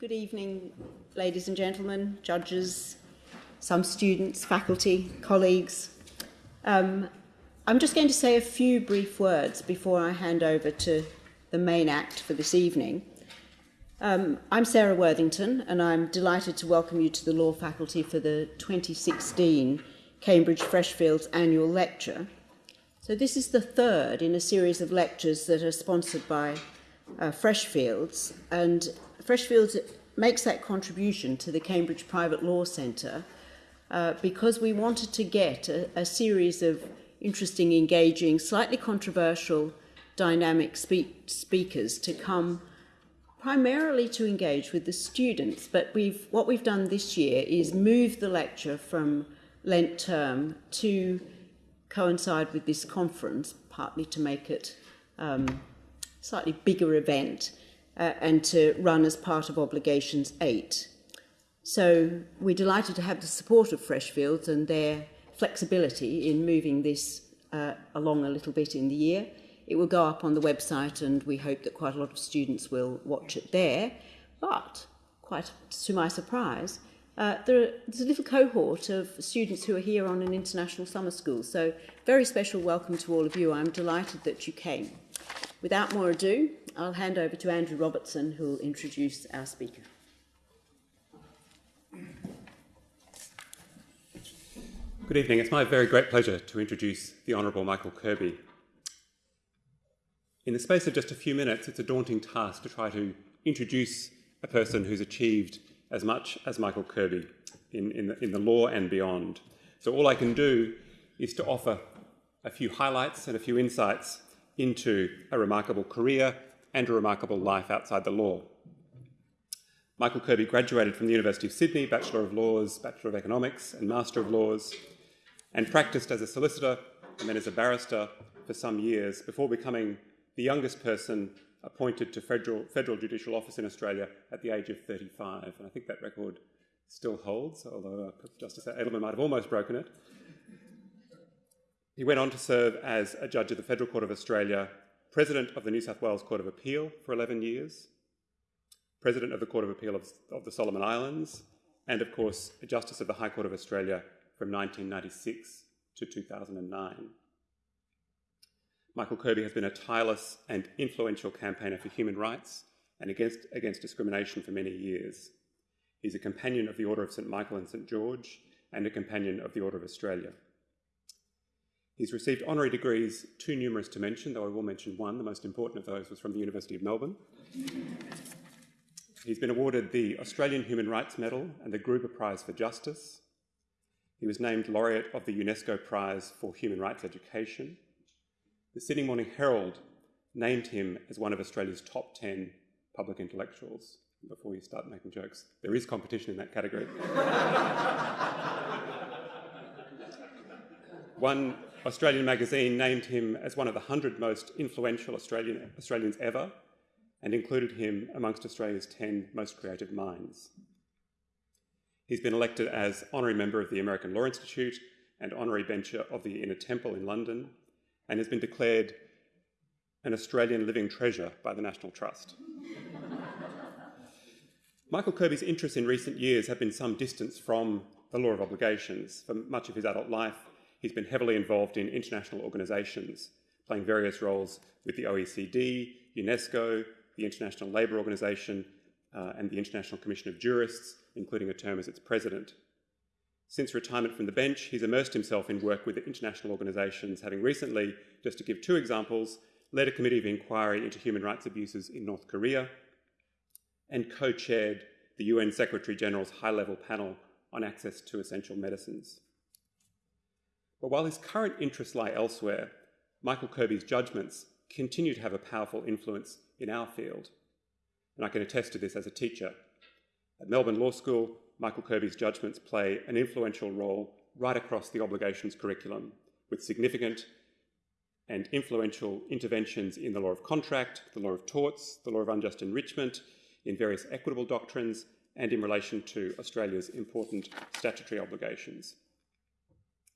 Good evening, ladies and gentlemen, judges, some students, faculty, colleagues. Um, I'm just going to say a few brief words before I hand over to the main act for this evening. Um, I'm Sarah Worthington, and I'm delighted to welcome you to the Law Faculty for the 2016 Cambridge Freshfields Annual Lecture. So, this is the third in a series of lectures that are sponsored by uh, Freshfields, and Freshfields makes that contribution to the Cambridge Private Law Centre uh, because we wanted to get a, a series of interesting, engaging, slightly controversial, dynamic speak speakers to come primarily to engage with the students. But we've, what we've done this year is move the lecture from Lent term to coincide with this conference, partly to make it um, slightly bigger event uh, and to run as part of Obligations 8. So we're delighted to have the support of Freshfields and their flexibility in moving this uh, along a little bit in the year. It will go up on the website and we hope that quite a lot of students will watch it there. But, quite to my surprise, uh, there, there's a little cohort of students who are here on an international summer school. So very special welcome to all of you. I'm delighted that you came. Without more ado, I'll hand over to Andrew Robertson, who will introduce our speaker. Good evening. It's my very great pleasure to introduce the Honourable Michael Kirby, in the space of just a few minutes, it's a daunting task to try to introduce a person who's achieved as much as Michael Kirby in, in, the, in the law and beyond. So all I can do is to offer a few highlights and a few insights into a remarkable career and a remarkable life outside the law. Michael Kirby graduated from the University of Sydney, Bachelor of Laws, Bachelor of Economics and Master of Laws, and practiced as a solicitor and then as a barrister for some years before becoming the youngest person appointed to federal, federal judicial office in Australia at the age of 35. And I think that record still holds, although uh, Justice Edelman might have almost broken it. He went on to serve as a judge of the Federal Court of Australia, President of the New South Wales Court of Appeal for 11 years, President of the Court of Appeal of, of the Solomon Islands, and of course, a Justice of the High Court of Australia from 1996 to 2009. Michael Kirby has been a tireless and influential campaigner for human rights and against, against discrimination for many years. He's a companion of the Order of St Michael and St George and a companion of the Order of Australia. He's received honorary degrees too numerous to mention, though I will mention one. The most important of those was from the University of Melbourne. He's been awarded the Australian Human Rights Medal and the Gruber Prize for Justice. He was named laureate of the UNESCO Prize for Human Rights Education the Sydney Morning Herald named him as one of Australia's top 10 public intellectuals. Before you start making jokes, there is competition in that category. one Australian magazine named him as one of the 100 most influential Australian, Australians ever and included him amongst Australia's 10 most creative minds. He's been elected as honorary member of the American Law Institute and honorary bencher of the Inner Temple in London and has been declared an Australian living treasure by the National Trust. Michael Kirby's interests in recent years have been some distance from the law of obligations. For much of his adult life, he's been heavily involved in international organisations, playing various roles with the OECD, UNESCO, the International Labour Organization, uh, and the International Commission of Jurists, including a term as its president. Since retirement from the bench, he's immersed himself in work with international organisations, having recently, just to give two examples, led a committee of inquiry into human rights abuses in North Korea and co chaired the UN Secretary General's high level panel on access to essential medicines. But while his current interests lie elsewhere, Michael Kirby's judgments continue to have a powerful influence in our field. And I can attest to this as a teacher. At Melbourne Law School, Michael Kirby's judgments play an influential role right across the obligations curriculum, with significant and influential interventions in the law of contract, the law of torts, the law of unjust enrichment, in various equitable doctrines, and in relation to Australia's important statutory obligations.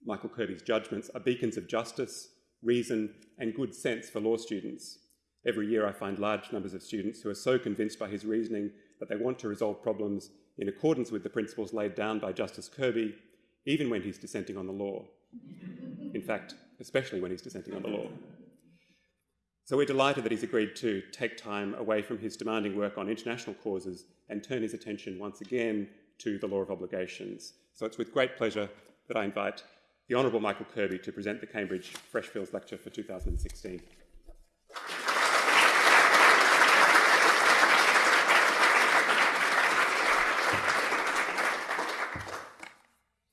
Michael Kirby's judgments are beacons of justice, reason, and good sense for law students. Every year I find large numbers of students who are so convinced by his reasoning that they want to resolve problems in accordance with the principles laid down by Justice Kirby, even when he's dissenting on the law. In fact, especially when he's dissenting on the law. So we're delighted that he's agreed to take time away from his demanding work on international causes and turn his attention once again to the law of obligations. So it's with great pleasure that I invite the Honourable Michael Kirby to present the Cambridge Freshfields Lecture for 2016.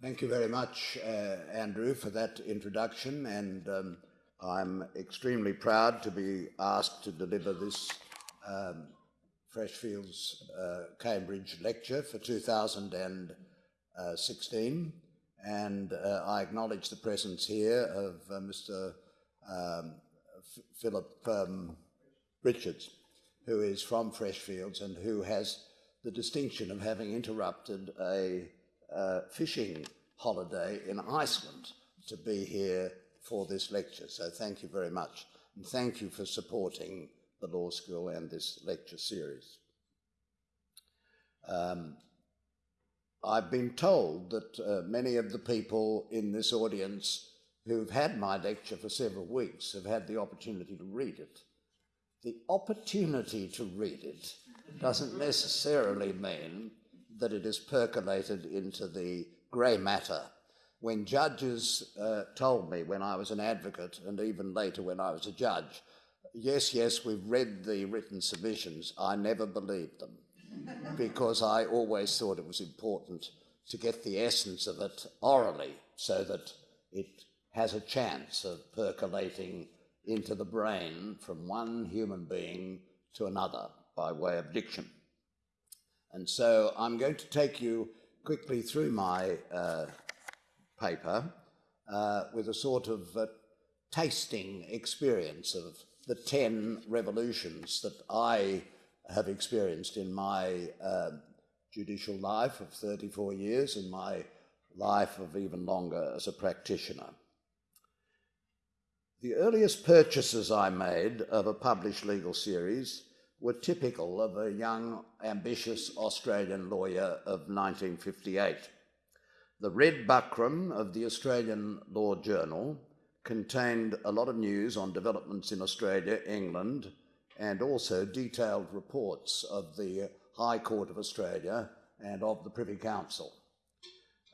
Thank you very much, uh, Andrew, for that introduction, and um, I'm extremely proud to be asked to deliver this um, Freshfields uh, Cambridge lecture for 2016. And uh, I acknowledge the presence here of uh, Mr. Um, Philip um, Richards, who is from Freshfields and who has the distinction of having interrupted a uh, fishing holiday in Iceland to be here for this lecture. So thank you very much. And thank you for supporting the law school and this lecture series. Um, I've been told that uh, many of the people in this audience who've had my lecture for several weeks have had the opportunity to read it. The opportunity to read it doesn't necessarily mean that it is percolated into the grey matter. When judges uh, told me when I was an advocate and even later when I was a judge, yes, yes, we've read the written submissions, I never believed them because I always thought it was important to get the essence of it orally so that it has a chance of percolating into the brain from one human being to another by way of diction. And so I'm going to take you quickly through my uh, paper uh, with a sort of uh, tasting experience of the 10 revolutions that I have experienced in my uh, judicial life of 34 years and my life of even longer as a practitioner. The earliest purchases I made of a published legal series were typical of a young, ambitious Australian lawyer of 1958. The Red Buckram of the Australian Law Journal contained a lot of news on developments in Australia, England, and also detailed reports of the High Court of Australia and of the Privy Council.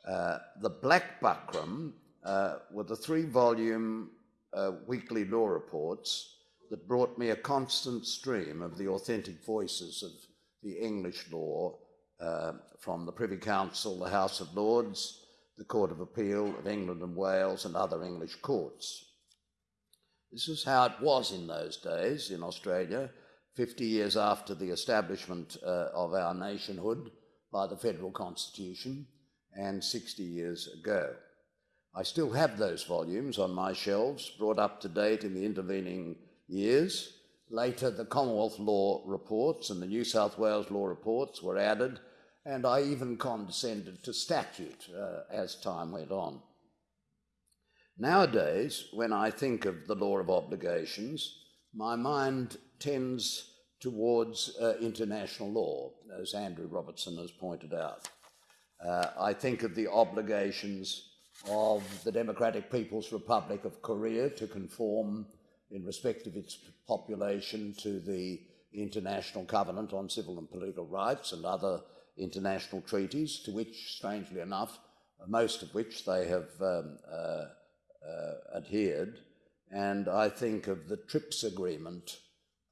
Uh, the Black Buckram uh, were the three volume uh, weekly law reports that brought me a constant stream of the authentic voices of the English law uh, from the Privy Council, the House of Lords, the Court of Appeal of England and Wales, and other English courts. This is how it was in those days in Australia, 50 years after the establishment uh, of our nationhood by the federal constitution, and 60 years ago. I still have those volumes on my shelves, brought up to date in the intervening years. Later, the Commonwealth Law reports and the New South Wales Law reports were added, and I even condescended to statute uh, as time went on. Nowadays, when I think of the law of obligations, my mind tends towards uh, international law, as Andrew Robertson has pointed out. Uh, I think of the obligations of the Democratic People's Republic of Korea to conform in respect of its population to the International Covenant on Civil and Political Rights and other international treaties, to which, strangely enough, most of which they have um, uh, adhered. And I think of the TRIPS agreement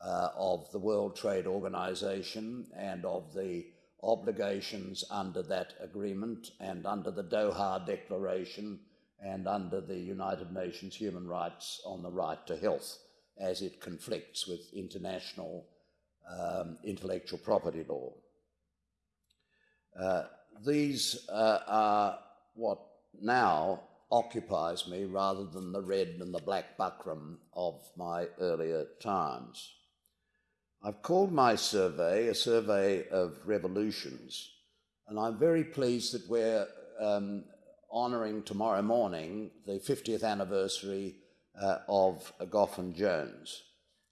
uh, of the World Trade Organization and of the obligations under that agreement and under the Doha Declaration and under the United Nations human rights on the right to health as it conflicts with international um, intellectual property law. Uh, these uh, are what now occupies me rather than the red and the black buckram of my earlier times. I've called my survey a survey Goff revolutions, and I'm very pleased that we're um, honouring tomorrow morning the 50th anniversary uh, of and Jones.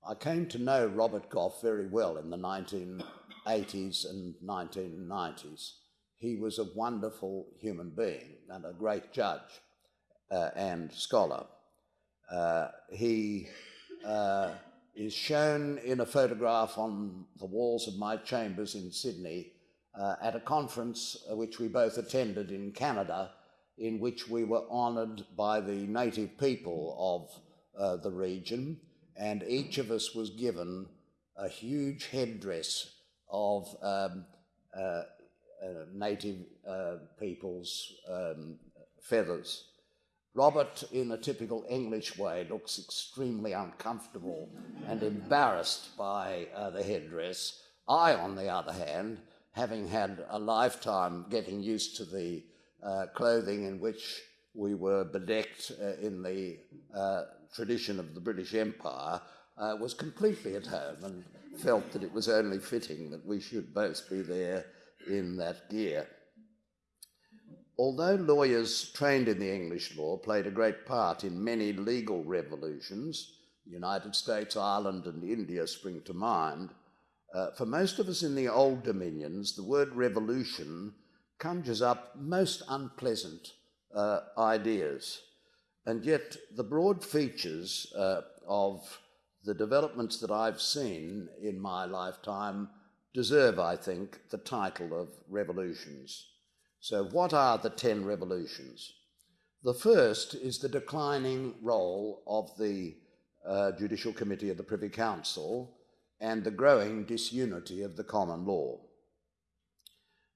I came to know Robert Goff very well in the 1980s and 1990s. He was a wonderful human being and a great judge uh, and scholar. Uh, he uh, is shown in a photograph on the walls of my chambers in Sydney uh, at a conference uh, which we both attended in Canada, in which we were honoured by the native people of the region, and each of us was given a huge headdress of um, uh, uh, native uh, people's um, feathers. Robert, in a typical English way, looks extremely uncomfortable and embarrassed by uh, the headdress. I, on the other hand, having had a lifetime getting used to the uh, clothing in which we were bedecked uh, in the uh, tradition of the British Empire, uh, was completely at home and felt that it was only fitting that we should both be there in that gear. Although lawyers trained in the English law played a great part in many legal revolutions, the United States, Ireland, and India spring to mind, uh, for most of us in the old dominions, the word revolution conjures up most unpleasant uh, ideas. And yet, the broad features uh, of the developments that I've seen in my lifetime deserve, I think, the title of revolutions. So, what are the ten revolutions? The first is the declining role of the uh, Judicial Committee of the Privy Council and the growing disunity of the common law.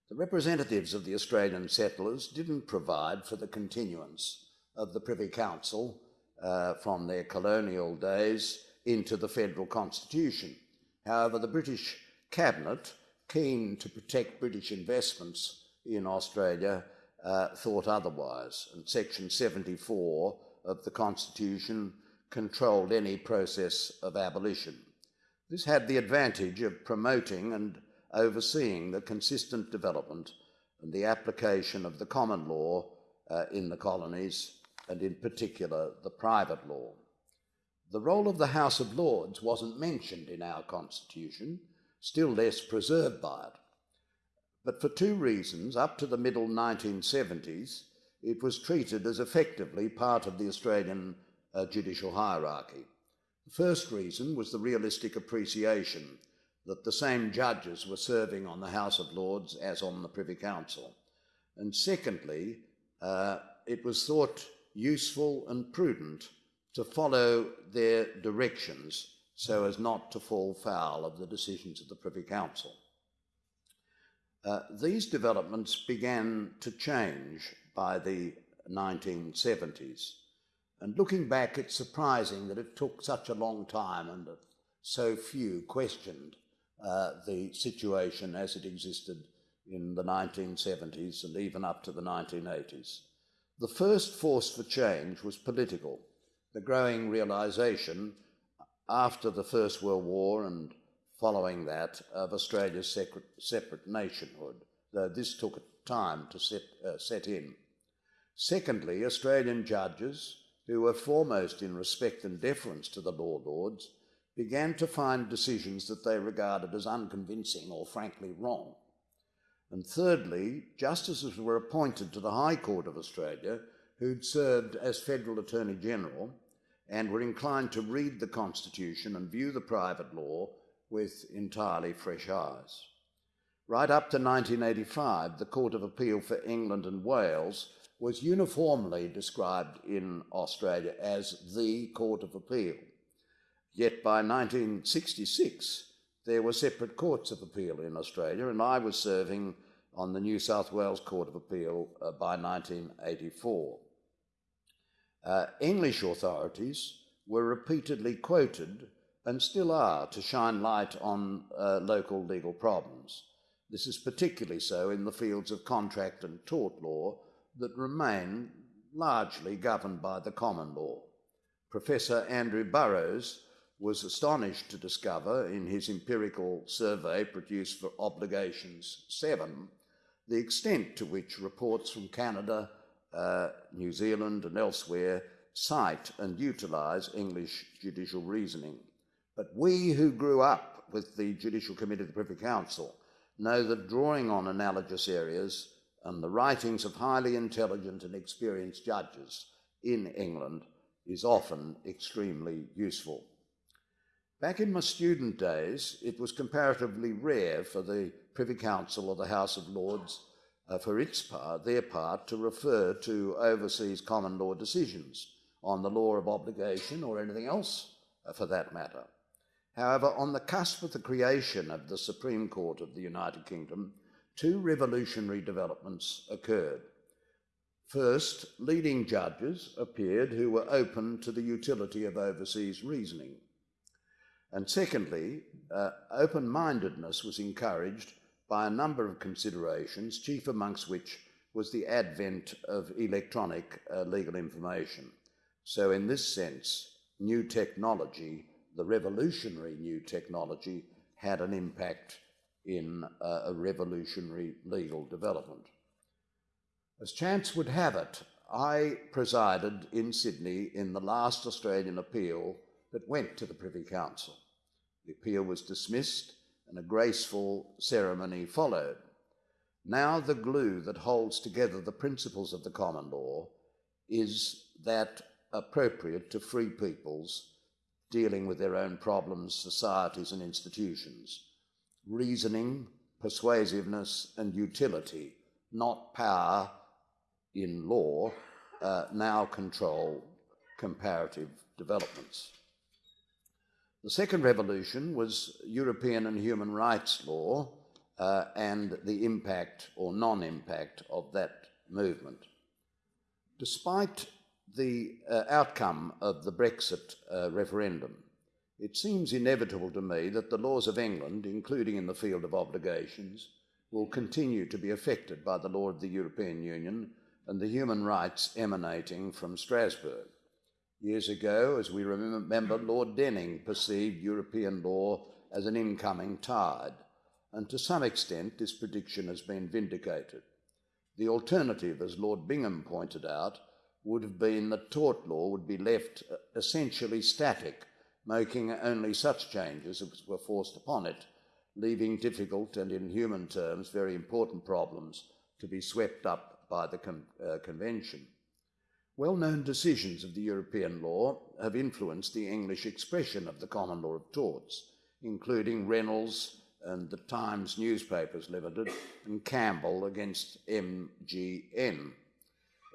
The representatives of the Australian settlers didn't provide for the continuance of the Privy Council uh, from their colonial days into the federal constitution. However, the British Cabinet, keen to protect British investments in Australia uh, thought otherwise, and Section 74 of the Constitution controlled any process of abolition. This had the advantage of promoting and overseeing the consistent development and the application of the common law uh, in the colonies, and in particular the private law. The role of the House of Lords wasn't mentioned in our Constitution, still less preserved by it. But for two reasons, up to the middle 1970s, it was treated as effectively part of the Australian uh, judicial hierarchy. The first reason was the realistic appreciation that the same judges were serving on the House of Lords as on the Privy Council. And secondly, uh, it was thought useful and prudent to follow their directions so as not to fall foul of the decisions of the Privy Council. Uh, these developments began to change by the 1970s. And looking back, it's surprising that it took such a long time and that so few questioned uh, the situation as it existed in the 1970s and even up to the 1980s. The first force for change was political. The growing realization after the First World War and following that of Australia's separate, nationhood, though this took time to set, uh, set in. Secondly, Australian judges, who were foremost in respect and deference to the law lords, began to find decisions that they regarded as unconvincing or frankly wrong. And thirdly, justices were appointed to the High Court of Australia who'd served as Federal Attorney General and were inclined to read the Constitution and view the private law with entirely fresh eyes. Right up to 1985, the Court of Appeal for England and Wales was uniformly described in Australia as the Court of Appeal. Yet by 1966, there were separate courts of appeal in Australia, and I was serving on the New South Wales Court of Appeal uh, by 1984. Uh, English authorities were repeatedly quoted and still are to shine light on uh, local legal problems. This is particularly so in the fields of contract and tort law that remain largely governed by the common law. Professor Andrew Burrows was astonished to discover in his empirical survey produced for Obligations 7 the extent to which reports from Canada, uh, New Zealand, and elsewhere cite and utilise English judicial reasoning But we who grew up with the Judicial Committee of the Privy Council know that drawing on analogous areas and the writings of highly intelligent and experienced judges in England is often extremely useful. Back in my student days, it was comparatively rare for the Privy Council or the House of Lords, uh, for its part, their part, to refer to overseas common law decisions on the law of obligation or anything else uh, for that matter. However, on the cusp of the creation of the Supreme Court of the United Kingdom, two revolutionary developments occurred. First, leading judges appeared who were open to the utility of overseas reasoning. And secondly, uh, open mindedness was encouraged by a number of considerations, chief amongst which was the advent of electronic uh, legal information. So, in this sense, new technology, the revolutionary new technology, had an impact in uh, a revolutionary legal development. As chance would have it, I presided in Sydney in the last Australian appeal that went to the Privy Council. The appeal was dismissed and a graceful ceremony followed. Now, the glue that holds together the principles of the common law is that appropriate to free peoples dealing with their own problems, societies, and institutions. Reasoning, persuasiveness, and utility, not power in law, uh, now control comparative developments. The second revolution was European and human rights law uh, and the impact or non impact of that movement. Despite the uh, outcome of the Brexit uh, referendum, it seems inevitable to me that the laws of England, including in the field of obligations, will continue to be affected by the law of the European Union and the human rights emanating from Strasbourg. Years ago, as we remember, Lord Denning perceived European law as an incoming tide, and to some extent this prediction has been vindicated. The alternative, as Lord Bingham pointed out, would have been that tort law would be left essentially static, making only such changes as were forced upon it, leaving difficult and, in human terms, very important problems to be swept up by the con- uh, Convention. Well known decisions of the European law have influenced the English expression of the common law of torts, including Reynolds and the Times Newspapers Limited and Campbell against MGN.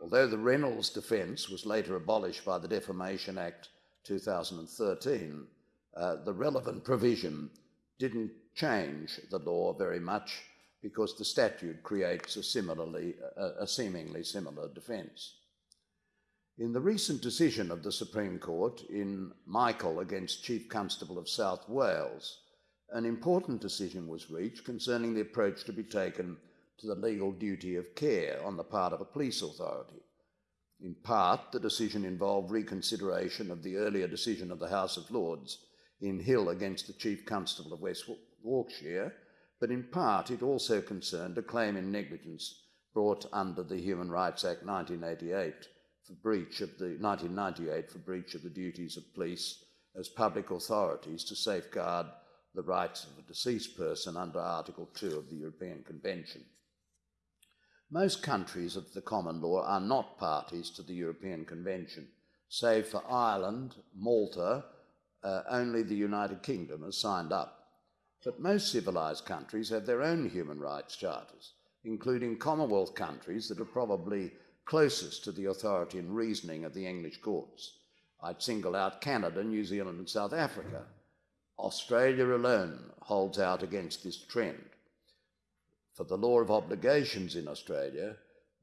Although the Reynolds defence was later abolished by the Defamation Act 2013, uh, the relevant provision didn't change the law very much because the statute creates a, similarly, a, a seemingly similar defence. In the recent decision of the Supreme Court in Michael against Chief Constable of South Wales, an important decision was reached concerning the approach to be taken to the legal duty of care on the part of a police authority. In part, the decision involved reconsideration of the earlier decision of the House of Lords in Hill against the Chief Constable of West Yorkshire, but in part it also concerned a claim in negligence brought under the Human Rights Act 1988 for breach of the 1998 for breach of the duties of police as public authorities to safeguard the rights of a deceased person under Article 2 of the European Convention. Most countries of the common law are not parties to the European Convention. Save for Ireland, Malta, uh, only the United Kingdom has signed up. But most civilised countries have their own human rights charters, including Commonwealth countries that are probably closest to the authority and reasoning of the English courts. I'd single out Canada, New Zealand, and South Africa. Australia alone holds out against this trend. For the law of obligations in Australia,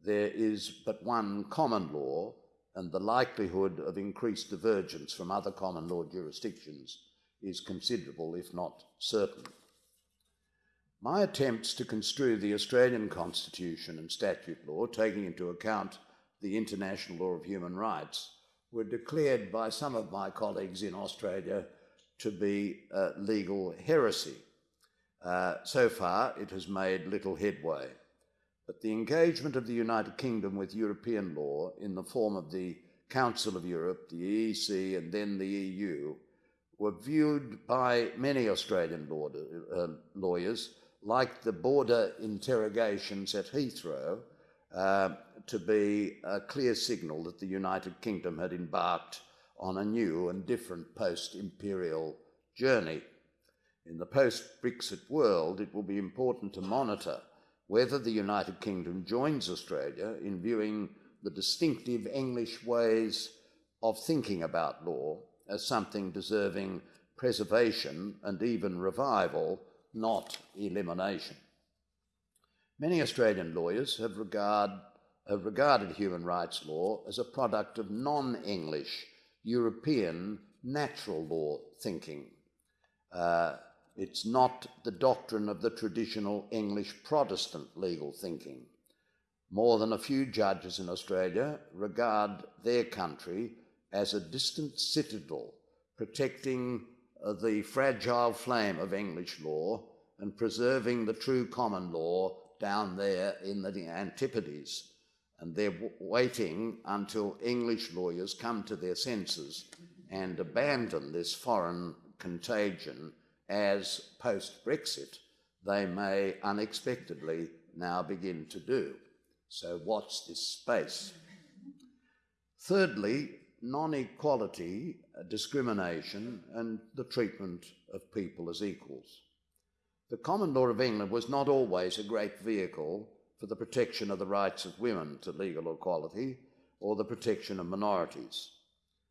there is but one common law, and the likelihood of increased divergence from other common law jurisdictions is considerable, if not certain. My attempts to construe the Australian Constitution and statute law, taking into account the international law of human rights, were declared by some of my colleagues in Australia to be uh, legal heresy. Uh, so far, it has made little headway. But the engagement of the United Kingdom with European law in the form of the Council of Europe, the EEC, and then the EU were viewed by many Australian uh, lawyers like the border interrogations at Heathrow uh, to be a clear signal that the United Kingdom had embarked on a new and different post imperial journey. In the post Brexit world, it will be important to monitor whether the United Kingdom joins Australia in viewing the distinctive English ways of thinking about law as something deserving preservation and even revival, not elimination. Many Australian lawyers have, regard, have regarded human rights law as a product of non English European natural law thinking. Uh, it's not the doctrine of the traditional English Protestant legal thinking. More than a few judges in Australia regard their country as a distant citadel protecting uh, the fragile flame of English law and preserving the true common law down there in the Antipodes. And they're waiting until English lawyers come to their senses and abandon this foreign contagion as post Brexit they may unexpectedly now begin to do. So, watch this space. Thirdly, non equality, uh, discrimination, and the treatment of people as equals. The common law of England was not always a great vehicle for the protection of the rights of women to legal equality or the protection of minorities.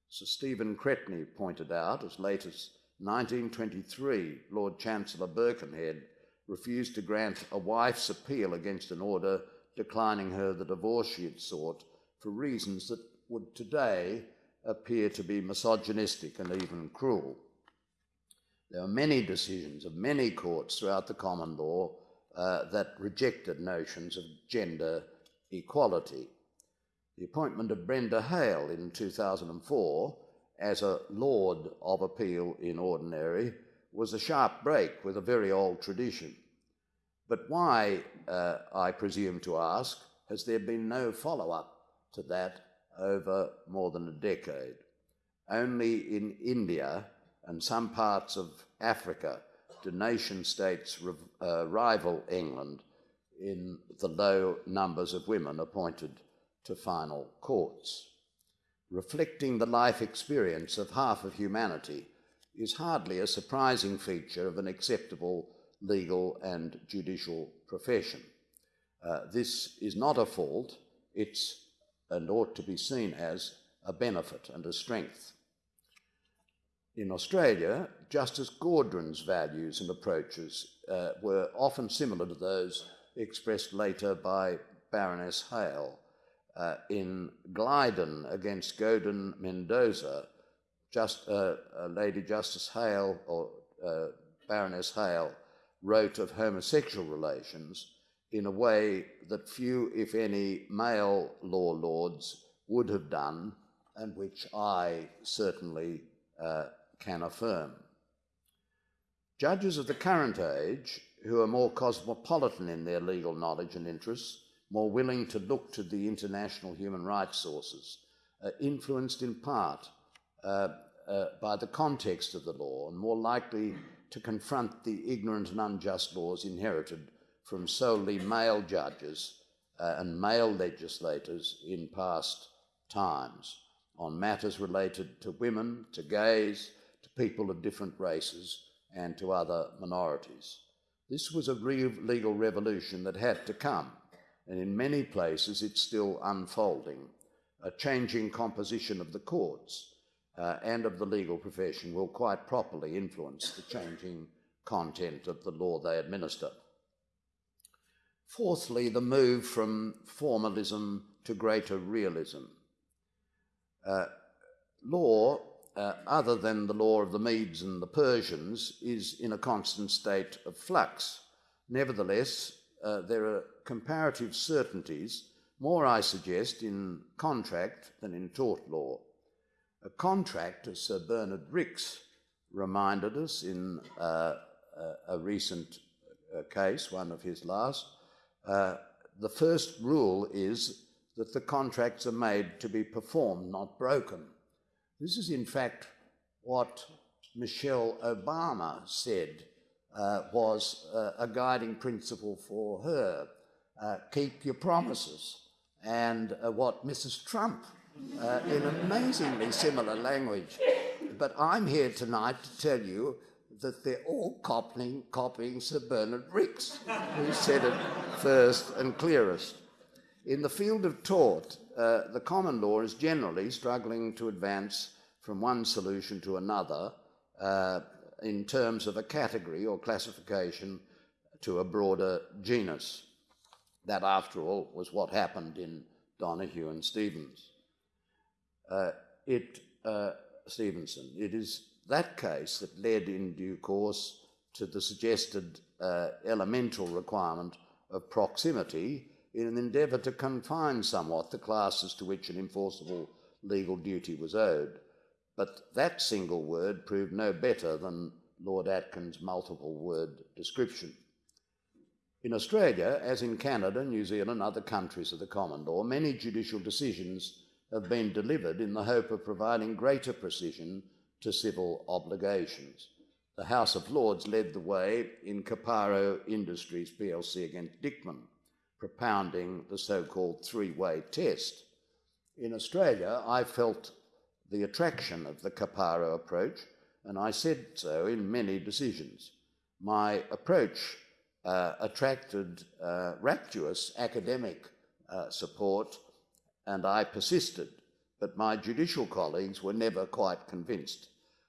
Sir Stephen Cretney pointed out, as late as 1923, Lord Chancellor Birkenhead refused to grant a wife's appeal against an order declining her the divorce she had sought for reasons that would today appear to be misogynistic and even cruel. There are many decisions of many courts throughout the common law uh, that rejected notions of gender equality. The appointment of Brenda Hale in 2004 as a Lord of Appeal in Ordinary was a sharp break with a very old tradition. But why, uh, I presume to ask, has there been no follow up to that over more than a decade? Only in India and some parts of Africa do nation states uh, rival England in the low numbers of women appointed to final courts. Reflecting the life experience of half of humanity is hardly a surprising feature of an acceptable legal and judicial profession. Uh, this is not a fault, it's and ought to be seen as a benefit and a strength. In Australia, Justice Gaudron's values and approaches uh, were often similar to those expressed later by Baroness Hale. Uh, in Ghaidan against Godin Mendoza, just, uh, Lady Justice Hale or uh, Baroness Hale wrote of homosexual relations in a way that few, if any, male law lords would have done, and which I certainly uh, can affirm. Judges of the current age, who are more cosmopolitan in their legal knowledge and interests, more willing to look to the international human rights sources, uh, influenced in part uh, uh, by the context of the law, and more likely to confront the ignorant and unjust laws inherited from solely male judges uh, and male legislators in past times on matters related to women, to gays, to people of different races, and to other minorities. This was a real legal revolution that had to come, and in many places it's still unfolding. A changing composition of the courts uh, and of the legal profession will quite properly influence the changing content of the law they administer. Fourthly, the move from formalism to greater realism. Uh, law, uh, other than the law of the Medes and the Persians, is in a constant state of flux. Nevertheless, uh, there are comparative certainties, more, I suggest, in contract than in tort law. A contract, as Sir Bernard Rix reminded us in uh, a recent uh, case, one of his last, uh, the first rule is that the contracts are made to be performed, not broken. This is, in fact, what Michelle Obama said uh, was uh, a guiding principle for her uh, keep your promises. And uh, what Mrs. Trump, uh, in amazingly similar language, but I'm here tonight to tell you that they're all copying, copying Sir Bernard Rix, who said it first and clearest. In the field of tort, uh, the common law is generally struggling to advance from one solution to another uh, in terms of a category or classification to a broader genus. That, after all, was what happened in Donoghue and Stevens. Uh, it, uh, Stevenson. It is that case that led in due course to the suggested uh, elemental requirement of proximity in an endeavour to confine somewhat the classes to which an enforceable legal duty was owed. But that single word proved no better than Lord Atkin's multiple word description. In Australia, as in Canada, New Zealand, and other countries of the common law, many judicial decisions have been delivered in the hope of providing greater precision to civil obligations. The House of Lords led the way in Caparo Industries plc against Dickman, propounding the so called three way test. In Australia, I felt the attraction of the Caparo approach, and I said so in many decisions. My approach attracted uh, rapturous academic uh, support, and I persisted, but my judicial colleagues were never quite convinced.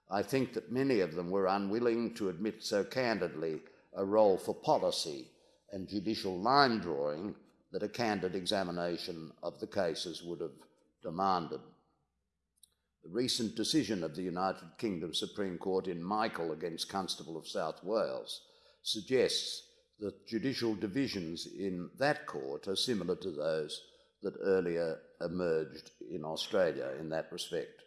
I think that many of them were unwilling to admit so candidly a role for policy and judicial line drawing that a candid examination of the cases would have demanded. The recent decision of the United Kingdom Supreme Court in Michael against Constable of South Wales suggests that judicial divisions in that court are similar to those that earlier emerged in Australia in that respect.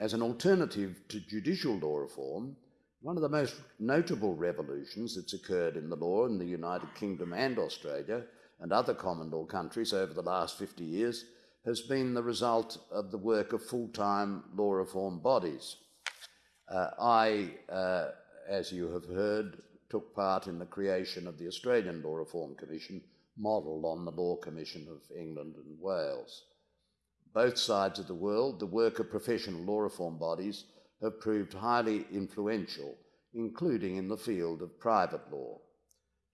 As an alternative to judicial law reform, one of the most notable revolutions that's occurred in the law in the United Kingdom and Australia and other common law countries over the last 50 years has been the result of the work of full time law reform bodies. Uh, I, uh, as you have heard, took part in the creation of the Australian Law Reform Commission, modelled on the Law Commission of England and Wales. Both sides of the world, the work of professional law reform bodies have proved highly influential, including in the field of private law.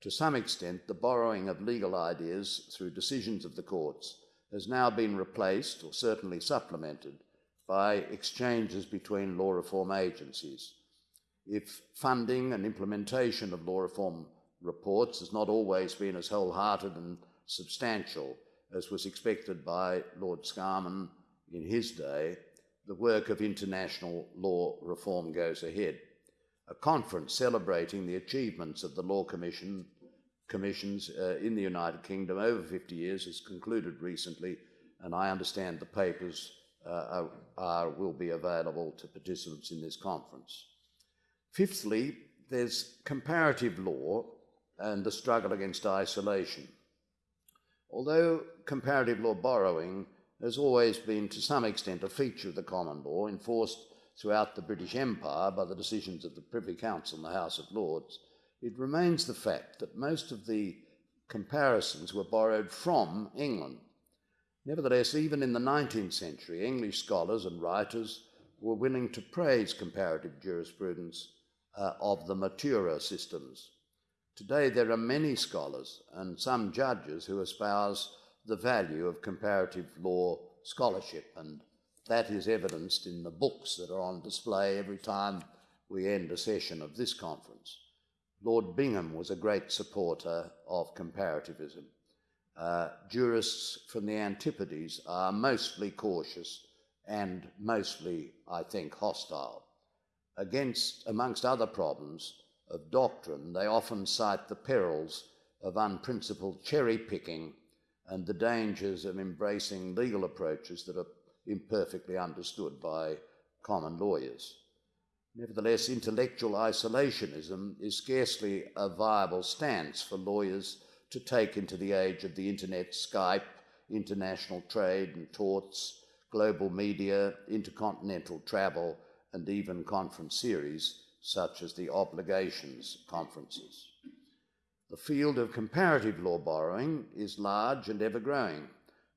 To some extent, the borrowing of legal ideas through decisions of the courts has now been replaced, or certainly supplemented, by exchanges between law reform agencies. If funding and implementation of law reform reports has not always been as wholehearted and substantial as was expected by Lord Scarman in his day, the work of international law reform goes ahead. A conference celebrating the achievements of the Law Commission commissions uh, in the United Kingdom over 50 years has concluded recently, and I understand the papers uh, are, are, will be available to participants in this conference. Fifthly, there's comparative law and the struggle against isolation. Although comparative law borrowing has always been to some extent a feature of the common law enforced throughout the British Empire by the decisions of the Privy Council and the House of Lords, it remains the fact that most of the comparisons were borrowed from England. Nevertheless, even in the 19th century, English scholars and writers were willing to praise comparative jurisprudence uh, of the maturer systems. Today, there are many scholars and some judges who espouse the value of comparative law scholarship, and that is evidenced in the books that are on display every time we end a session of this conference. Lord Bingham was a great supporter of comparativism. Uh, jurists from the Antipodes are mostly cautious and mostly, I think, hostile. Against, amongst other problems of doctrine, they often cite the perils of unprincipled cherry picking and the dangers of embracing legal approaches that are imperfectly understood by common lawyers. Nevertheless, intellectual isolationism is scarcely a viable stance for lawyers to take into the age of the internet, Skype, international trade and torts, global media, intercontinental travel, and even conference series such as the obligations conferences. The field of comparative law borrowing is large and ever growing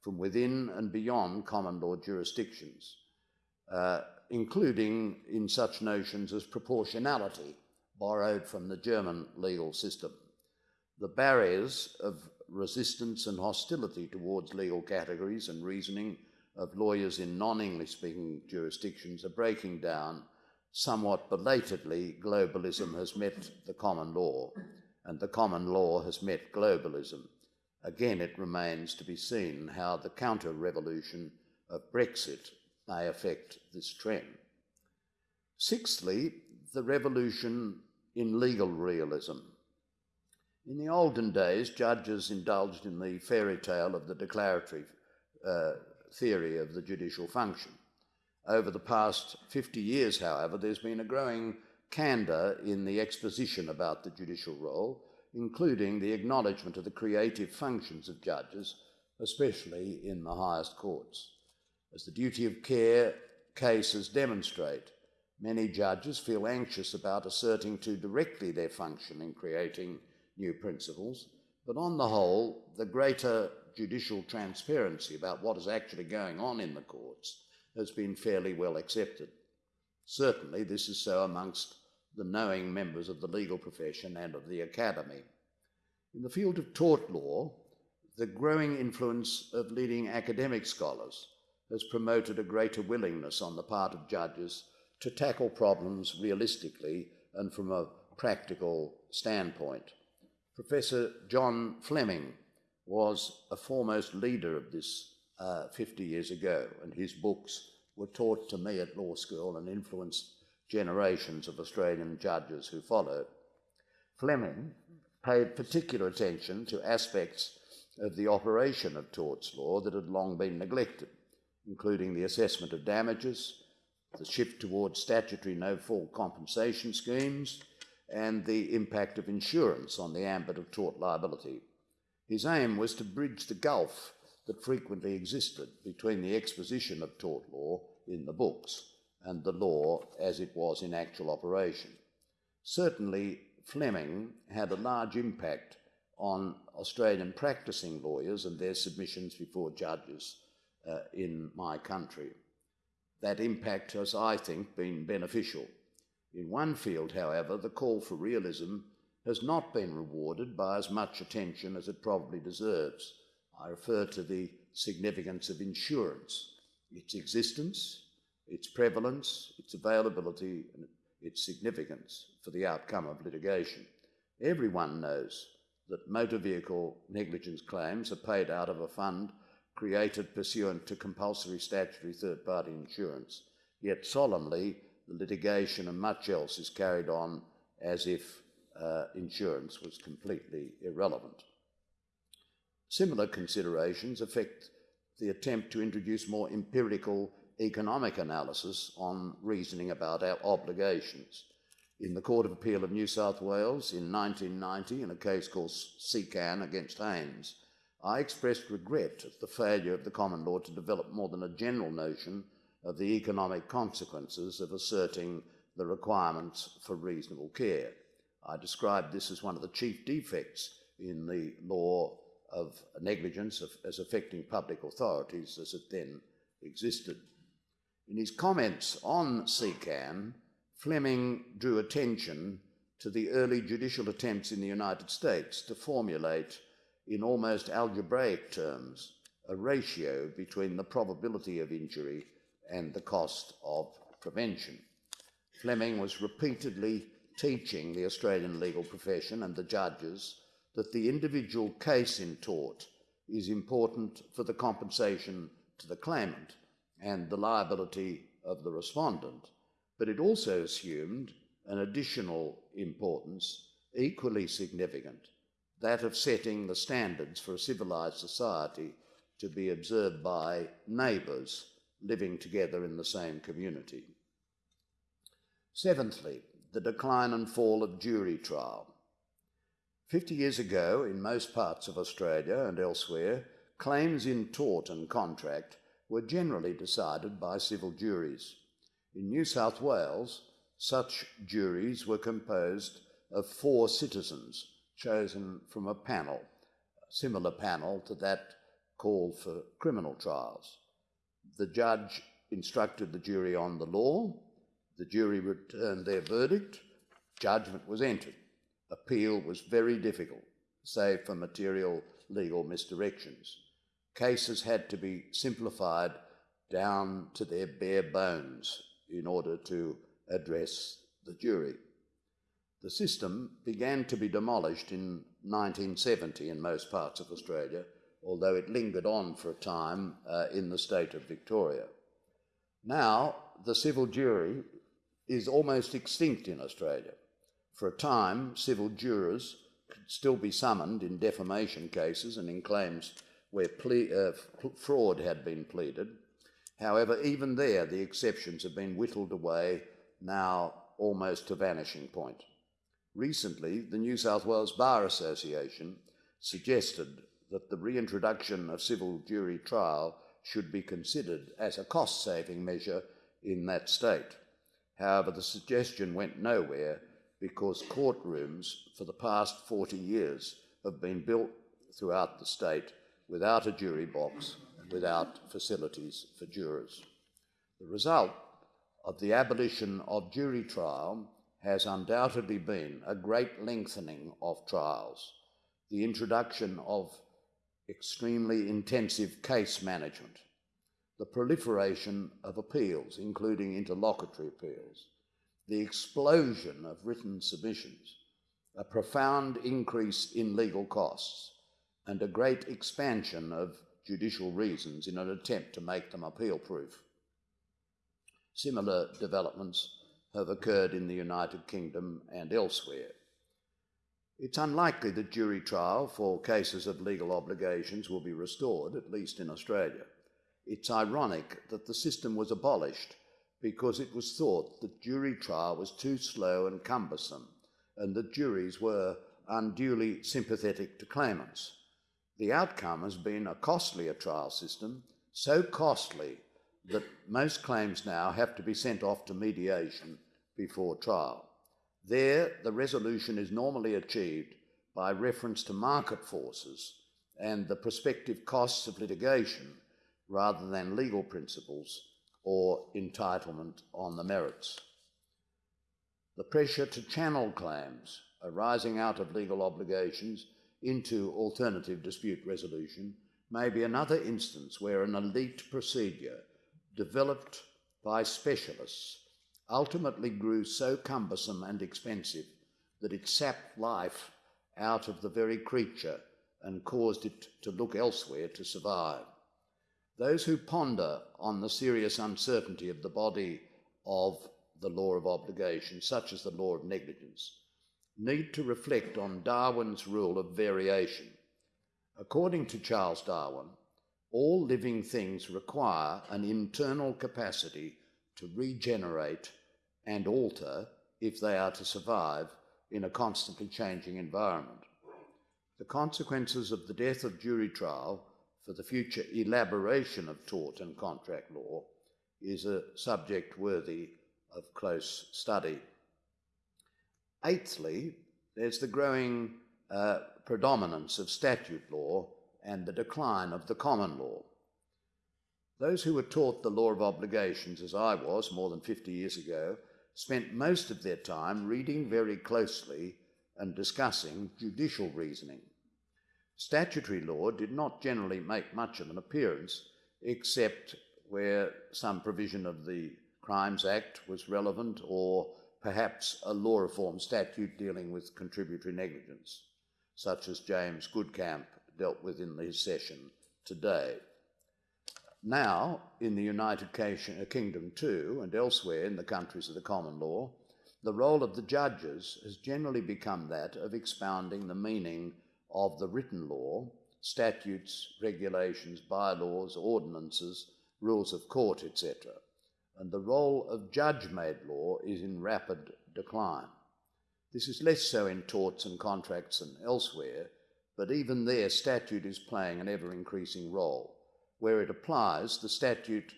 from within and beyond common law jurisdictions, uh, including in such notions as proportionality, borrowed from the German legal system. The barriers of resistance and hostility towards legal categories and reasoning of lawyers in non English speaking jurisdictions are breaking down. Somewhat belatedly, globalism has met the common law, and the common law has met globalism. Again, it remains to be seen how the counter revolution of Brexit may affect this trend. Sixthly, the revolution in legal realism. In the olden days, judges indulged in the fairy tale of the declaratory uh, theory of the judicial function. Over the past 50 years, however, there's been a growing candour in the exposition about the judicial role, including the acknowledgement of the creative functions of judges, especially in the highest courts. As the duty of care cases demonstrate, many judges feel anxious about asserting too directly their function in creating new principles, but on the whole, the greater judicial transparency about what is actually going on in the courts has been fairly well accepted. Certainly, this is so amongst the knowing members of the legal profession and of the academy. In the field of tort law, the growing influence of leading academic scholars has promoted a greater willingness on the part of judges to tackle problems realistically and from a practical standpoint. Professor John Fleming was a foremost leader of this uh, 50 years ago, and his books were taught to me at law school and influenced generations of Australian judges who followed. Fleming paid particular attention to aspects of the operation of torts law that had long been neglected, including the assessment of damages, the shift towards statutory no fault compensation schemes, and the impact of insurance on the ambit of tort liability. His aim was to bridge the gulf that frequently existed between the exposition of tort law in the books and the law as it was in actual operation. Certainly, Fleming had a large impact on Australian practicing lawyers and their submissions before judges uh, in my country. That impact has, I think, been beneficial. In one field, however, the call for realism has not been rewarded by as much attention as it probably deserves. I refer to the significance of insurance, its existence, its prevalence, its availability, and its significance for the outcome of litigation. Everyone knows that motor vehicle negligence claims are paid out of a fund created pursuant to compulsory statutory third party insurance, yet solemnly the litigation and much else is carried on as if uh, insurance was completely irrelevant. Similar considerations affect the attempt to introduce more empirical economic analysis on reasoning about our obligations. In the Court of Appeal of New South Wales in 1990, in a case called Secan against Haynes, I expressed regret at the failure of the common law to develop more than a general notion of the economic consequences of asserting the requirements for reasonable care. I described this as one of the chief defects in the law of negligence as affecting public authorities as it then existed. In his comments on Secan, Fleming drew attention to the early judicial attempts in the United States to formulate, in almost algebraic terms, a ratio between the probability of injury and the cost of prevention. Fleming was repeatedly teaching the Australian legal profession and the judges that the individual case in tort is important for the compensation to the claimant and the liability of the respondent, but it also assumed an additional importance, equally significant, that of setting the standards for a civilised society to be observed by neighbours living together in the same community. Seventhly, the decline and fall of jury trial. Fifty years ago, in most parts of Australia and elsewhere, claims in tort and contract were generally decided by civil juries. In New South Wales, such juries were composed of four citizens chosen from a panel, a similar panel to that called for criminal trials. The judge instructed the jury on the law, the jury returned their verdict, judgment was entered. Appeal was very difficult, save for material legal misdirections. Cases had to be simplified down to their bare bones in order to address the jury. The system began to be demolished in 1970 in most parts of Australia, although it lingered on for a time uh, in the state of Victoria. Now, the civil jury is almost extinct in Australia. For a time, civil jurors could still be summoned in defamation cases and in claims where uh, fraud had been pleaded. However, even there, the exceptions have been whittled away now almost to vanishing point. Recently, the New South Wales Bar Association suggested that the reintroduction of civil jury trial should be considered as a cost saving measure in that state. However, the suggestion went nowhere because courtrooms for the past 40 years have been built throughout the state without a jury box, without facilities for jurors. The result of the abolition of jury trial has undoubtedly been a great lengthening of trials, the introduction of extremely intensive case management, the proliferation of appeals, including interlocutory appeals, the explosion of written submissions, a profound increase in legal costs, and a great expansion of judicial reasons in an attempt to make them appeal proof. Similar developments have occurred in the United Kingdom and elsewhere. It's unlikely that jury trial for cases of legal obligations will be restored, at least in Australia. It's ironic that the system was abolished because it was thought that jury trial was too slow and cumbersome and that juries were unduly sympathetic to claimants. The outcome has been a costlier trial system, so costly that most claims now have to be sent off to mediation before trial. There, the resolution is normally achieved by reference to market forces and the prospective costs of litigation rather than legal principles or entitlement on the merits. The pressure to channel claims arising out of legal obligations into alternative dispute resolution may be another instance where an elite procedure developed by specialists ultimately grew so cumbersome and expensive that it sapped life out of the very creature and caused it to look elsewhere to survive. Those who ponder on the serious uncertainty of the body of the law of obligation, such as the law of negligence, need to reflect on Darwin's rule of variation. According to Charles Darwin, all living things require an internal capacity to regenerate and alter if they are to survive in a constantly changing environment. The consequences of the death of jury trial for the future elaboration of tort and contract law is a subject worthy of close study. Eighthly, there's the growing uh, predominance of statute law and the decline of the common law. Those who were taught the law of obligations, as I was more than 50 years ago, spent most of their time reading very closely and discussing judicial reasoning. Statutory law did not generally make much of an appearance, except where some provision of the Crimes Act was relevant or perhaps a law reform statute dealing with contributory negligence, such as James Goudkamp dealt with in his session today. Now, in the United uh, Kingdom too, and elsewhere in the countries of the common law, the role of the judges has generally become that of expounding the meaning of the written law, statutes, regulations, bylaws, ordinances, rules of court, etc. And the role of judge made law is in rapid decline. This is less so in torts and contracts and elsewhere, but even there, statute is playing an ever increasing role where it applies, the statute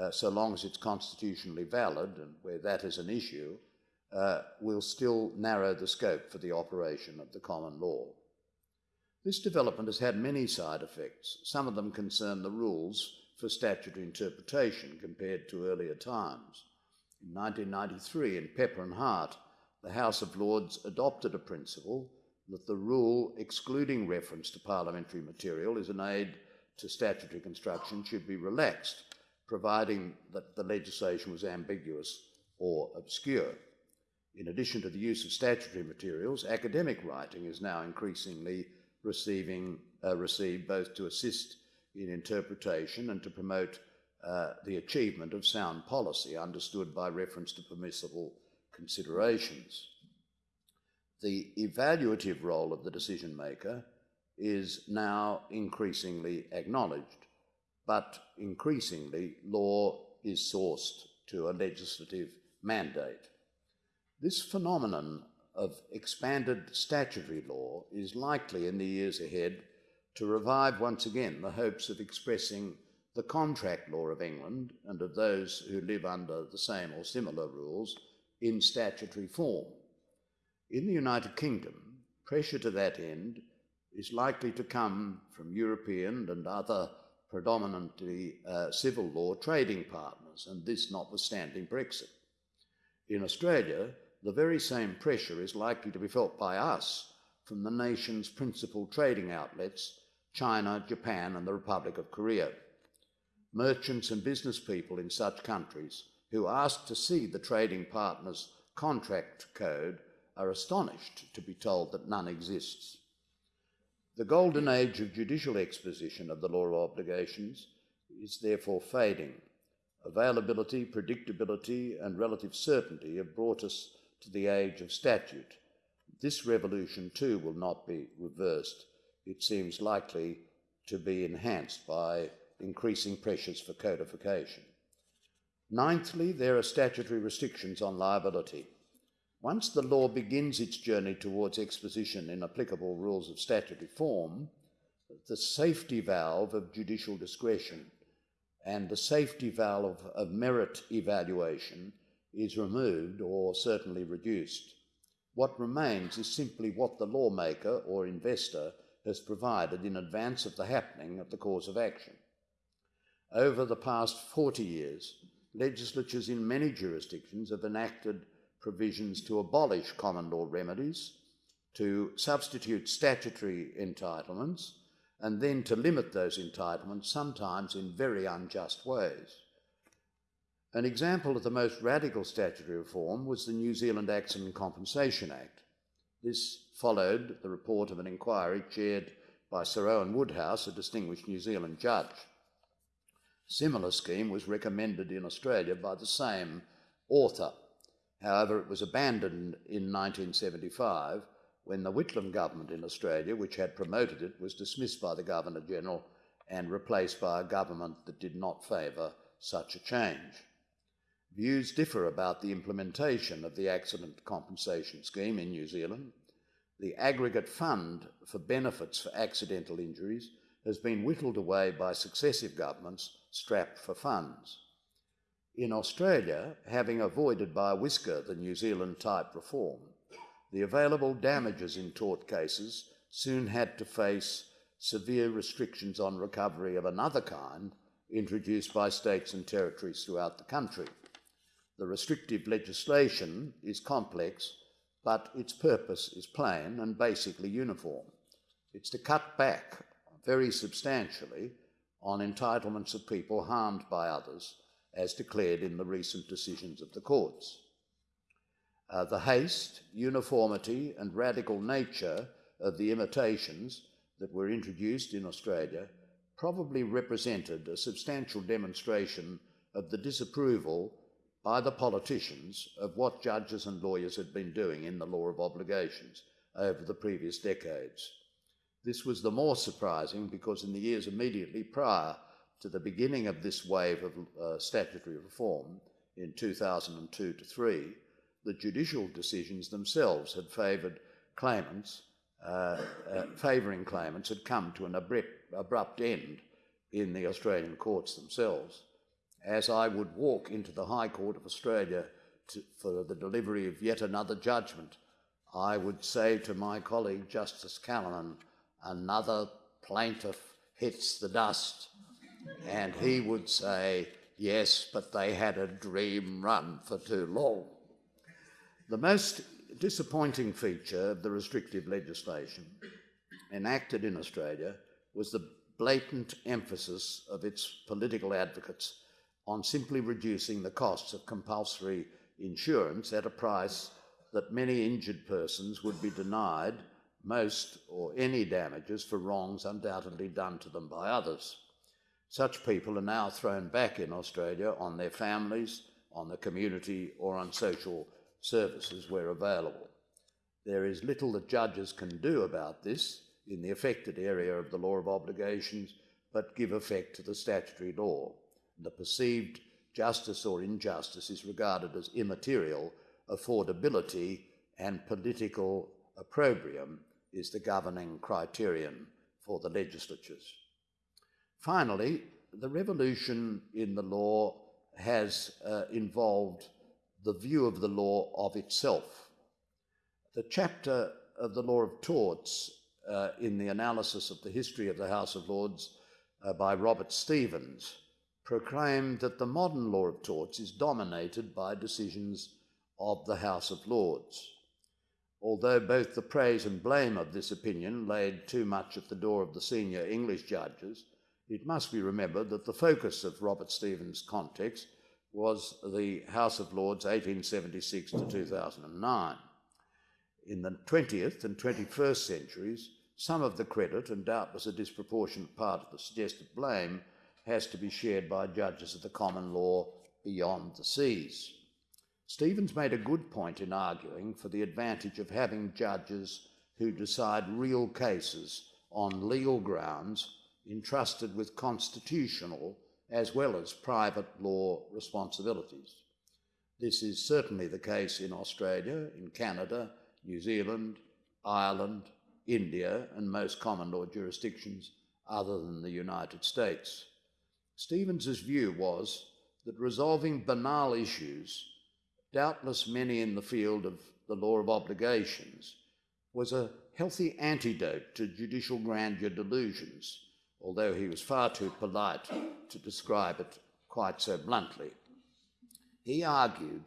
uh, so long as it's constitutionally valid, and where that is an issue, uh, will still narrow the scope for the operation of the common law. This development has had many side effects. Some of them concern the rules for statutory interpretation compared to earlier times. In 1993, in Pepper and Hart, the House of Lords adopted a principle that the rule excluding reference to parliamentary material as an aid to statutory construction should be relaxed, providing that the legislation was ambiguous or obscure. In addition to the use of statutory materials, academic writing is now increasingly receiving, uh, received both to assist in interpretation and to promote uh, the achievement of sound policy, understood by reference to permissible considerations. The evaluative role of the decision maker is now increasingly acknowledged, but increasingly law is sourced to a legislative mandate. This phenomenon of expanded statutory law is likely in the years ahead to revive once again the hopes of expressing the contract law of England and of those who live under the same or similar rules in statutory form. In the United Kingdom, pressure to that end is likely to come from European and other predominantly uh, civil law trading partners, and this notwithstanding Brexit. In Australia, the very same pressure is likely to be felt by us from the nation's principal trading outlets, China, Japan, and the Republic of Korea. Merchants and business people in such countries who ask to see the trading partner's contract code are astonished to be told that none exists. The golden age of judicial exposition of the law of obligations is therefore fading. Availability, predictability, and relative certainty have brought us to the age of statute. This revolution, too, will not be reversed. It seems likely to be enhanced by increasing pressures for codification. Ninthly, there are statutory restrictions on liability. Once the law begins its journey towards exposition in applicable rules of statutory form, the safety valve of judicial discretion and the safety valve of merit evaluation is removed or certainly reduced. What remains is simply what the lawmaker or investor has provided in advance of the happening of the cause of action. Over the past 40 years, legislatures in many jurisdictions have enacted provisions to abolish common law remedies, to substitute statutory entitlements, and then to limit those entitlements, sometimes in very unjust ways. An example of the most radical statutory reform was the New Zealand Accident Compensation Act. This followed the report of an inquiry chaired by Sir Owen Woodhouse, a distinguished New Zealand judge. A similar scheme was recommended in Australia by the same author. However, it was abandoned in 1975 when the Whitlam government in Australia, which had promoted it, was dismissed by the Governor General and replaced by a government that did not favour such a change. Views differ about the implementation of the accident compensation scheme in New Zealand. The aggregate fund for benefits for accidental injuries has been whittled away by successive governments strapped for funds. In Australia, having avoided by a whisker the New Zealand type reform, the available damages in tort cases soon had to face severe restrictions on recovery of another kind introduced by states and territories throughout the country. The restrictive legislation is complex, but its purpose is plain and basically uniform. It's to cut back very substantially on entitlements of people harmed by others, as declared in the recent decisions of the courts. Uh, the haste, uniformity, and radical nature of the imitations that were introduced in Australia probably represented a substantial demonstration of the disapproval by the politicians of what judges and lawyers had been doing in the law of obligations over the previous decades. This was the more surprising because in the years immediately prior to the beginning of this wave of uh, statutory reform in 2002 to 3, the judicial decisions themselves had favoured claimants, uh, uh, favouring claimants had come to an abrupt, abrupt end in the Australian courts themselves. As I would walk into the High Court of Australia to, for the delivery of yet another judgment, I would say to my colleague Justice Callinan, another plaintiff hits the dust. And he would say, yes, but they had a dream run for too long. The most disappointing feature of the restrictive legislation enacted in Australia was the blatant emphasis of its political advocates on simply reducing the costs of compulsory insurance at a price that many injured persons would be denied most or any damages for wrongs undoubtedly done to them by others. Such people are now thrown back in Australia on their families, on the community, or on social services where available. There is little that judges can do about this in the affected area of the law of obligations, but give effect to the statutory law. The perceived justice or injustice is regarded as immaterial, affordability and political opprobrium is the governing criterion for the legislatures. Finally, the revolution in the law has uh, involved the view of the law of itself. The chapter of the law of torts uh, in the analysis of the history of the House of Lords uh, by Robert Stevens proclaimed that the modern law of torts is dominated by decisions of the House of Lords. Although both the praise and blame of this opinion laid too much at the door of the senior English judges, it must be remembered that the focus of Robert Stevens' context was the House of Lords 1876 to 2009. In the 20th and 21st centuries, some of the credit, and doubtless a disproportionate part of the suggested blame, has to be shared by judges of the common law beyond the seas. Stevens made a good point in arguing for the advantage of having judges who decide real cases on legal grounds entrusted with constitutional as well as private law responsibilities. This is certainly the case in Australia, in Canada, New Zealand, Ireland, India, and most common law jurisdictions other than the United States. Stevens's view was that resolving banal issues, doubtless many in the field of the law of obligations, was a healthy antidote to judicial grandeur delusions although he was far too polite to describe it quite so bluntly. He argued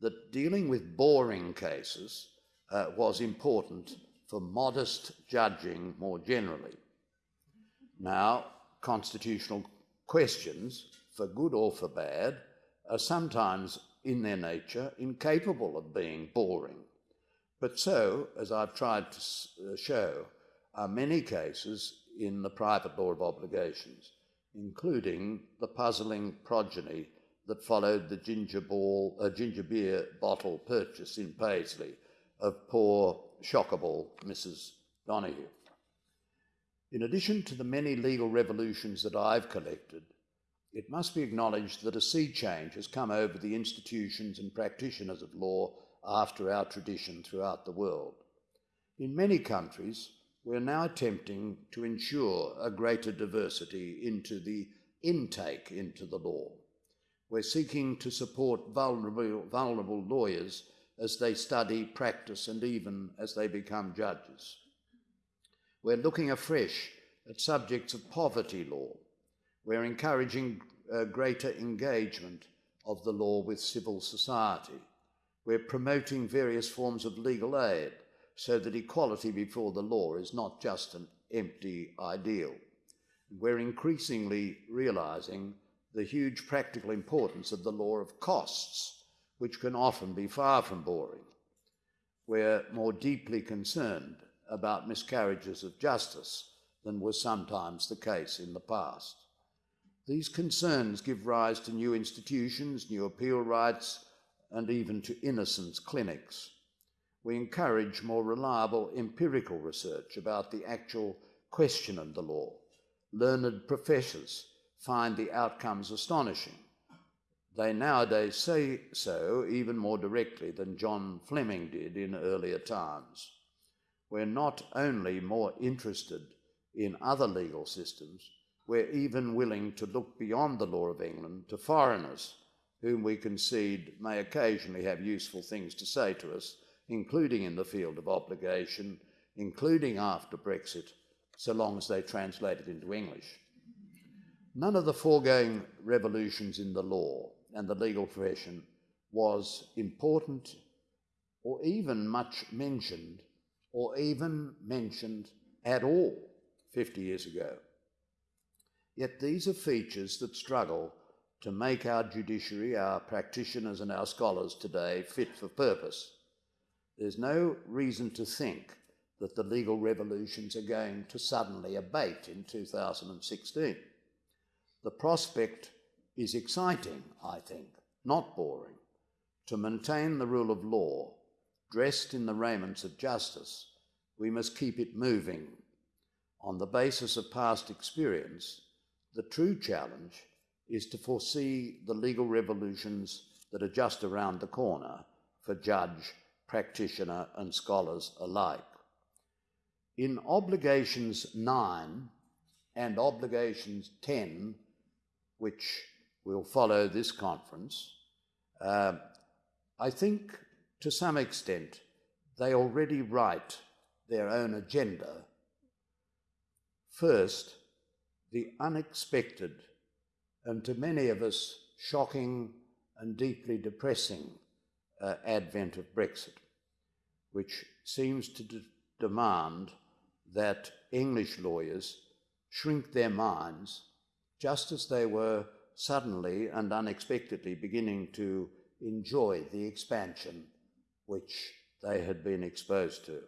that dealing with boring cases uh, was important for modest judging more generally. Now, constitutional questions, for good or for bad, are sometimes in their nature incapable of being boring. But so, as I've tried to uh, show, are many cases in the private law of obligations, including the puzzling progeny that followed the ginger, ball, uh, ginger beer bottle purchase in Paisley of poor, shockable Mrs. Donoghue. In addition to the many legal revolutions that I've collected, it must be acknowledged that a sea change has come over the institutions and practitioners of law after our tradition throughout the world. In many countries, we're now attempting to ensure a greater diversity into the intake into the law. We're seeking to support vulnerable, vulnerable lawyers as they study, practice, and even as they become judges. We're looking afresh at subjects of poverty law. We're encouraging uh, greater engagement of the law with civil society. We're promoting various forms of legal aid so that equality before the law is not just an empty ideal. We're increasingly realizing the huge practical importance of the law of costs, which can often be far from boring. We're more deeply concerned about miscarriages of justice than was sometimes the case in the past. These concerns give rise to new institutions, new appeal rights, and even to innocence clinics we encourage more reliable empirical research about the actual question of the law. Learned professors find the outcomes astonishing. They nowadays say so even more directly than John Fleming did in earlier times. We're not only more interested in other legal systems, we're even willing to look beyond the law of England to foreigners whom we concede may occasionally have useful things to say to us, including in the field of obligation, including after Brexit, so long as they translate it into English. None of the foregoing revolutions in the law and the legal profession was important or even much mentioned or even mentioned at all 50 years ago. Yet these are features that struggle to make our judiciary, our practitioners, and our scholars today fit for purpose. There's no reason to think that the legal revolutions are going to suddenly abate in 2016. The prospect is exciting, I think, not boring, to maintain the rule of law, dressed in the raiments of justice, we must keep it moving. On the basis of past experience, the true challenge is to foresee the legal revolutions that are just around the corner for judge, practitioner, and scholars alike. In Obligations 9 and Obligations 10, which will follow this conference, uh, I think to some extent they already write their own agenda. First, the unexpected and to many of us shocking and deeply depressing uh, advent of Brexit, which seems to d- demand that English lawyers shrink their minds just as they were suddenly and unexpectedly beginning to enjoy the expansion which they had been exposed to.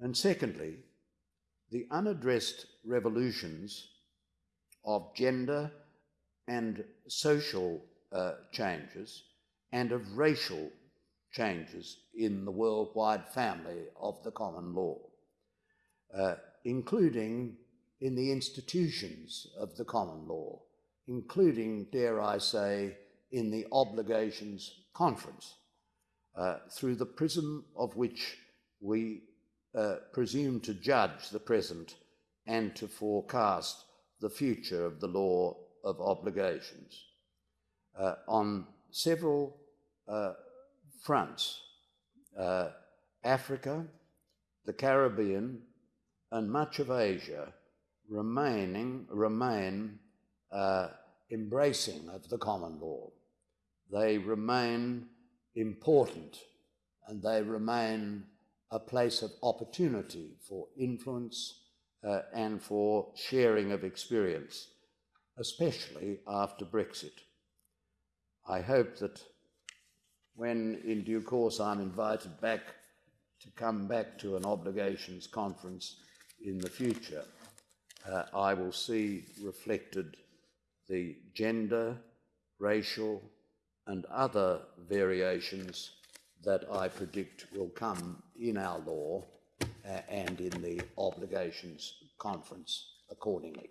And secondly, the unaddressed revolutions of gender and social uh, changes and of racial changes in the worldwide family of the common law, uh, including in the institutions of the common law, including, dare I say, in the obligations conference, uh, through the prism of which we uh, presume to judge the present and to forecast the future of the law of obligations. Uh, on several uh, fronts, uh, Africa, the Caribbean, and much of Asia remaining, remain uh, embracing of the common law. They remain important and they remain a place of opportunity for influence uh, and for sharing of experience, especially after Brexit. I hope that when in due course I'm invited back to come back to an obligations conference in the future, uh, I will see reflected the gender, racial, and other variations that I predict will come in our law uh, and in the obligations conference accordingly.